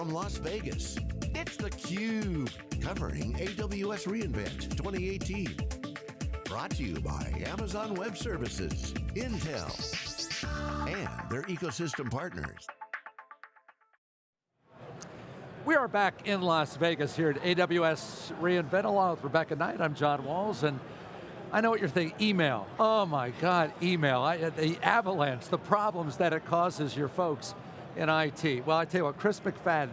from Las Vegas, it's theCUBE, covering AWS reInvent 2018. Brought to you by Amazon Web Services, Intel, and their ecosystem partners. We are back in Las Vegas here at AWS reInvent along with Rebecca Knight. I'm John Walls and I know what you're thinking, email. Oh my God, email. I, the avalanche, the problems that it causes your folks in IT. Well, I tell you what, Chris McFadden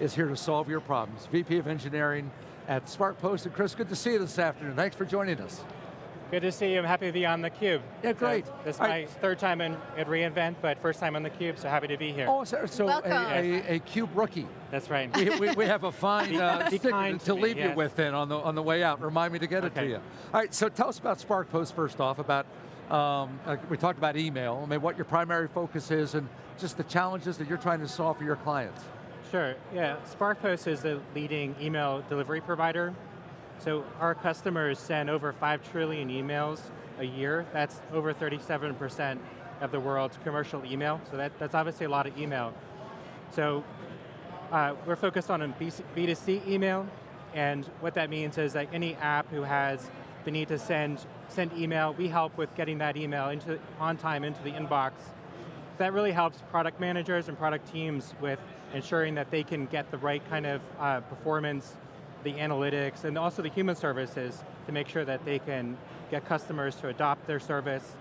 is here to solve your problems. VP of Engineering at SparkPost. And Chris, good to see you this afternoon. Thanks for joining us. Good to see you. I'm happy to be on theCUBE. Yeah, great. So, this is my right. third time in, at reInvent, but first time on theCUBE, so happy to be here. Oh, so, so a, a, a, CUBE rookie. That's right. We, we, we have a fine uh, stick to, to leave me, yes. you with then on the, on the way out. Remind me to get okay. it to you. All right, so tell us about SparkPost first off, about, um, uh, we talked about email, I mean, what your primary focus is and just the challenges that you're trying to solve for your clients. Sure, yeah. SparkPost is the leading email delivery provider. So our customers send over 5 trillion emails a year. That's over 37% of the world's commercial email. So that, that's obviously a lot of email. So uh, we're focused on B2C email, and what that means is that any app who has the need to send, send email, we help with getting that email into, on time into the inbox. That really helps product managers and product teams with ensuring that they can get the right kind of uh, performance, the analytics, and also the human services to make sure that they can get customers to adopt their service,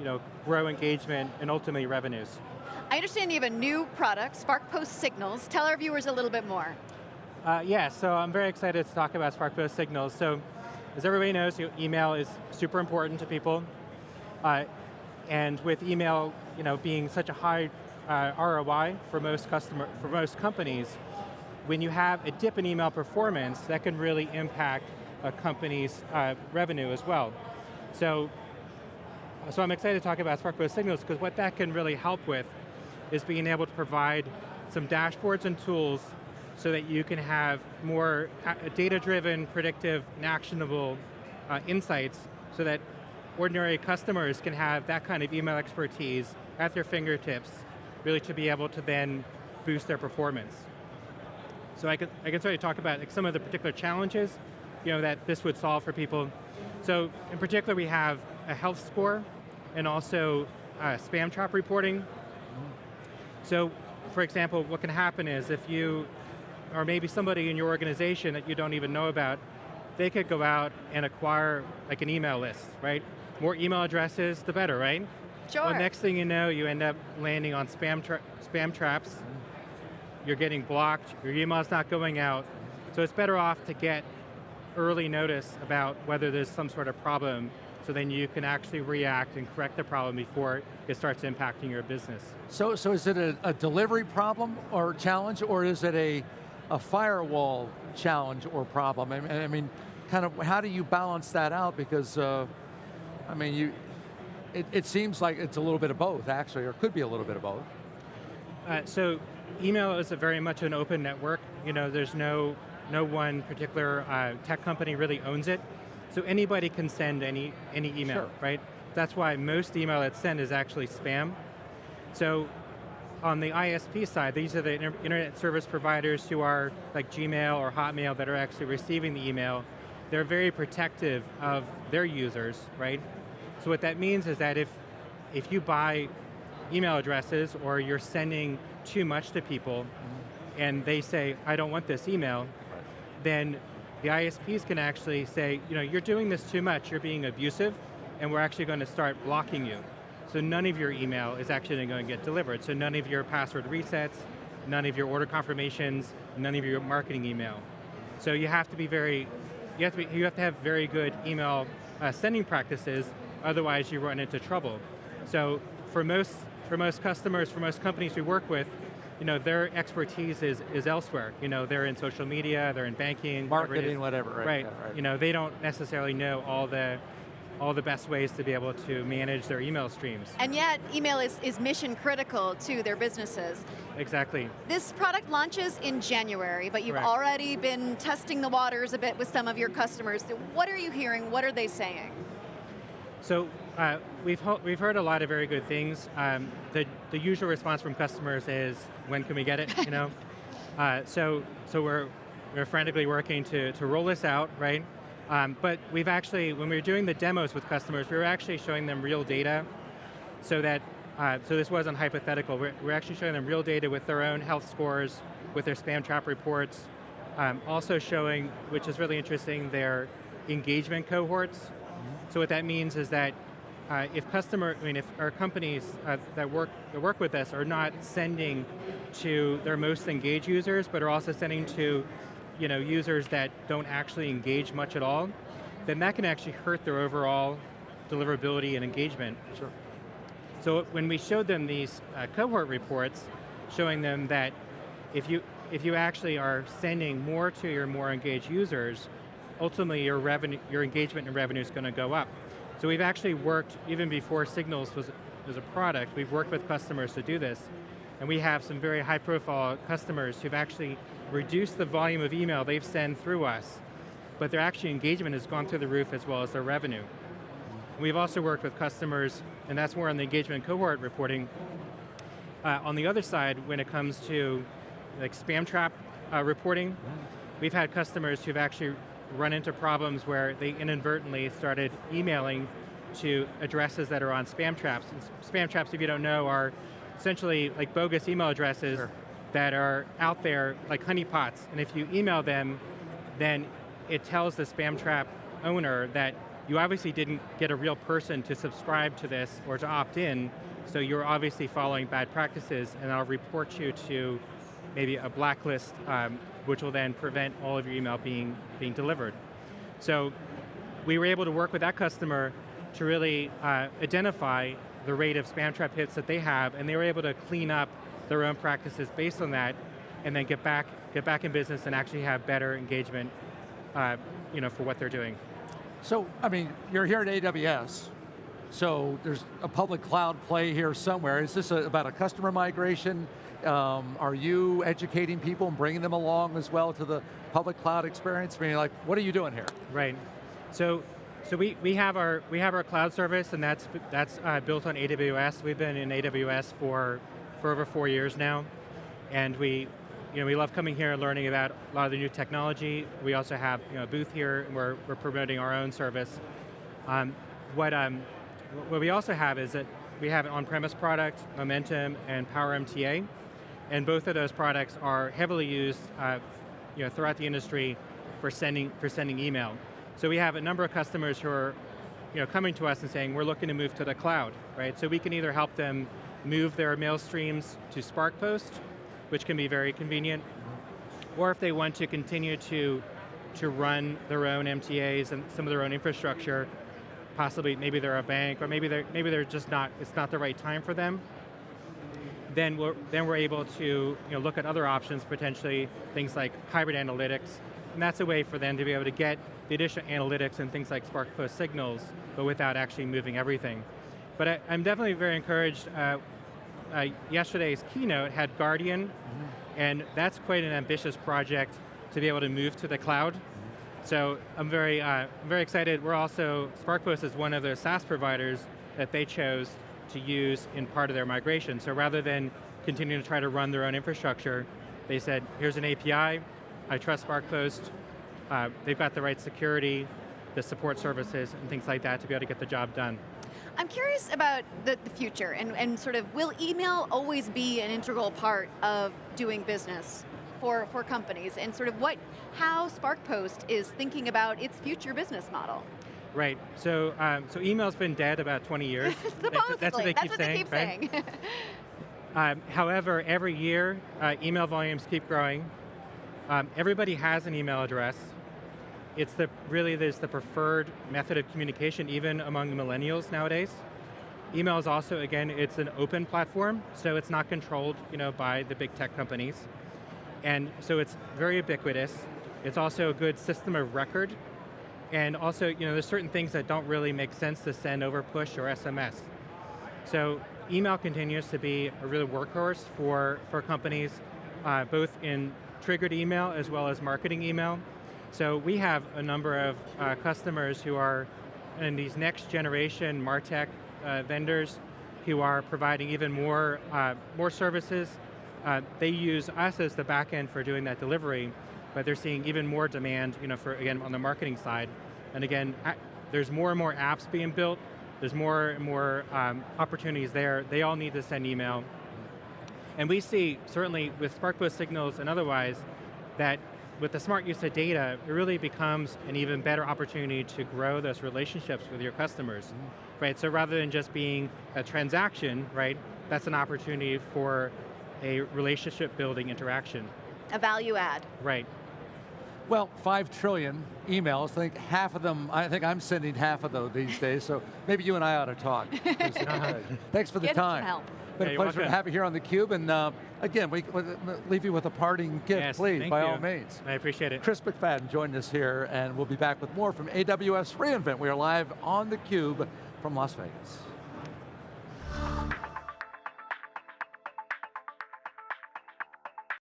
you know, grow engagement, and ultimately revenues. I understand you have a new product, SparkPost Signals. Tell our viewers a little bit more. Uh, yeah, so I'm very excited to talk about SparkPost Signals. So, as everybody knows, email is super important to people. Uh, and with email you know, being such a high uh, ROI for most, customer, for most companies, when you have a dip in email performance, that can really impact a company's uh, revenue as well. So, so I'm excited to talk about SparkPost Signals because what that can really help with is being able to provide some dashboards and tools so that you can have more uh, data-driven, predictive, and actionable uh, insights so that ordinary customers can have that kind of email expertise at their fingertips, really to be able to then boost their performance. So I can, I can sort talk about like, some of the particular challenges you know, that this would solve for people. So in particular, we have a health score and also uh, spam trap reporting. So for example, what can happen is if you, or maybe somebody in your organization that you don't even know about, they could go out and acquire like an email list, right? More email addresses, the better, right? Sure. Well, next thing you know, you end up landing on spam, tra spam traps. You're getting blocked, your email's not going out. So it's better off to get early notice about whether there's some sort of problem so then you can actually react and correct the problem before it starts impacting your business. So, so is it a, a delivery problem or challenge, or is it a, a firewall challenge or problem? I mean, I mean, kind of, how do you balance that out? Because, uh, I mean, you, it, it, seems like it's a little bit of both, actually, or could be a little bit of both. Uh, so, email is very much an open network. You know, there's no, no one particular uh, tech company really owns it. So anybody can send any, any email, sure. right? That's why most email that's sent is actually spam. So on the ISP side, these are the internet service providers who are like Gmail or Hotmail that are actually receiving the email. They're very protective of their users, right? So what that means is that if, if you buy email addresses or you're sending too much to people and they say, I don't want this email, then the ISPs can actually say, you know, you're doing this too much, you're being abusive, and we're actually going to start blocking you. So none of your email is actually going to get delivered. So none of your password resets, none of your order confirmations, none of your marketing email. So you have to be very, you have to, be, you have, to have very good email uh, sending practices, otherwise you run into trouble. So for most, for most customers, for most companies we work with, you know, their expertise is, is elsewhere. You know, they're in social media, they're in banking. Marketing, whatever, right. Right. Yeah, right. You know, they don't necessarily know all the all the best ways to be able to manage their email streams. And yet, email is, is mission critical to their businesses. Exactly. This product launches in January, but you've Correct. already been testing the waters a bit with some of your customers. What are you hearing? What are they saying? So uh, we've, we've heard a lot of very good things. Um, the, the usual response from customers is, when can we get it, you know? Uh, so, so we're, we're frantically working to, to roll this out, right? Um, but we've actually, when we were doing the demos with customers, we were actually showing them real data so that, uh, so this wasn't hypothetical, we're, we're, actually showing them real data with their own health scores, with their spam trap reports, um, also showing, which is really interesting, their engagement cohorts. Mm -hmm. So what that means is that uh, if customer, I mean, if our companies uh, that work that work with us are not sending to their most engaged users, but are also sending to you know, users that don't actually engage much at all, then that can actually hurt their overall deliverability and engagement. Sure. So when we showed them these uh, cohort reports, showing them that if you, if you actually are sending more to your more engaged users, ultimately your, revenue, your engagement and revenue is going to go up. So we've actually worked, even before Signals was, was a product, we've worked with customers to do this. And we have some very high profile customers who've actually reduced the volume of email they've sent through us, but their actual engagement has gone through the roof as well as their revenue. We've also worked with customers, and that's more on the engagement cohort reporting. Uh, on the other side, when it comes to like spam trap uh, reporting, we've had customers who've actually run into problems where they inadvertently started emailing to addresses that are on spam traps. And spam traps, if you don't know, are essentially like bogus email addresses sure. that are out there like honeypots. And if you email them, then it tells the spam trap owner that you obviously didn't get a real person to subscribe to this or to opt in, so you're obviously following bad practices and I'll report you to maybe a blacklist, um, which will then prevent all of your email being, being delivered. So we were able to work with that customer to really uh, identify the rate of spam trap hits that they have, and they were able to clean up their own practices based on that, and then get back, get back in business and actually have better engagement uh, you know, for what they're doing. So, I mean, you're here at AWS, so there's a public cloud play here somewhere. Is this a, about a customer migration? Um, are you educating people and bringing them along as well to the public cloud experience? I mean, like, what are you doing here? Right. So, so we, we have our we have our cloud service, and that's that's uh, built on AWS. We've been in AWS for for over four years now, and we you know, we love coming here and learning about a lot of the new technology. We also have you know, a booth here, and we're, we're promoting our own service. Um, what, um, what we also have is that we have an on-premise product, Momentum and Power MTA, and both of those products are heavily used uh, you know, throughout the industry for sending, for sending email. So we have a number of customers who are you know, coming to us and saying, we're looking to move to the cloud, right? So we can either help them move their mail streams to SparkPost, which can be very convenient. Or if they want to continue to, to run their own MTAs and some of their own infrastructure, possibly maybe they're a bank, or maybe they're, maybe they're just not, it's not the right time for them, then we're, then we're able to you know, look at other options, potentially things like hybrid analytics, and that's a way for them to be able to get the addition of analytics and things like Spark signals, but without actually moving everything. But I, am definitely very encouraged. Uh, uh, yesterday's keynote had Guardian, mm -hmm. and that's quite an ambitious project to be able to move to the cloud. Mm -hmm. So I'm very, uh, I'm very excited. We're also, SparkPost is one of the SaaS providers that they chose to use in part of their migration. So rather than continuing to try to run their own infrastructure, they said, here's an API, I trust SparkPost, uh, they've got the right security, the support services, and things like that to be able to get the job done. I'm curious about the, the future and, and sort of, will email always be an integral part of doing business? for, for companies and sort of what, how SparkPost is thinking about its future business model. Right, so um, so email's been dead about 20 years. Supposedly, that's, that's, what they keep, what saying, keep right? saying. um, however, every year, uh, email volumes keep growing. Um, everybody has an email address it's the really there's the preferred method of communication even among millennials nowadays. Email is also, again, it's an open platform, so it's not controlled you know, by the big tech companies. And so it's very ubiquitous. It's also a good system of record. And also, you know, there's certain things that don't really make sense to send over push or SMS. So email continues to be a real workhorse for, for companies, uh, both in triggered email as well as marketing email. So we have a number of uh, customers who are in these next generation MarTech uh, vendors who are providing even more, uh, more services uh, they use us as the back end for doing that delivery, but they're seeing even more demand, you know, for again on the marketing side. And again, there's more and more apps being built. There's more and more um, opportunities there. They all need to send email. And we see, certainly with SparkPost signals and otherwise, that with the smart use of data, it really becomes an even better opportunity to grow those relationships with your customers. Mm -hmm. Right, so rather than just being a transaction, right, that's an opportunity for a relationship building interaction. A value add. Right. Well, five trillion emails, I think half of them, I think I'm sending half of those these days, so maybe you and I ought to talk. Thanks for the Get time. help. Been yeah, a pleasure to have you here on theCUBE, and uh, again, we leave you with a parting gift, yes, please, by you. all means. I appreciate it. Chris McFadden joined us here, and we'll be back with more from AWS reInvent. We are live on theCUBE from Las Vegas.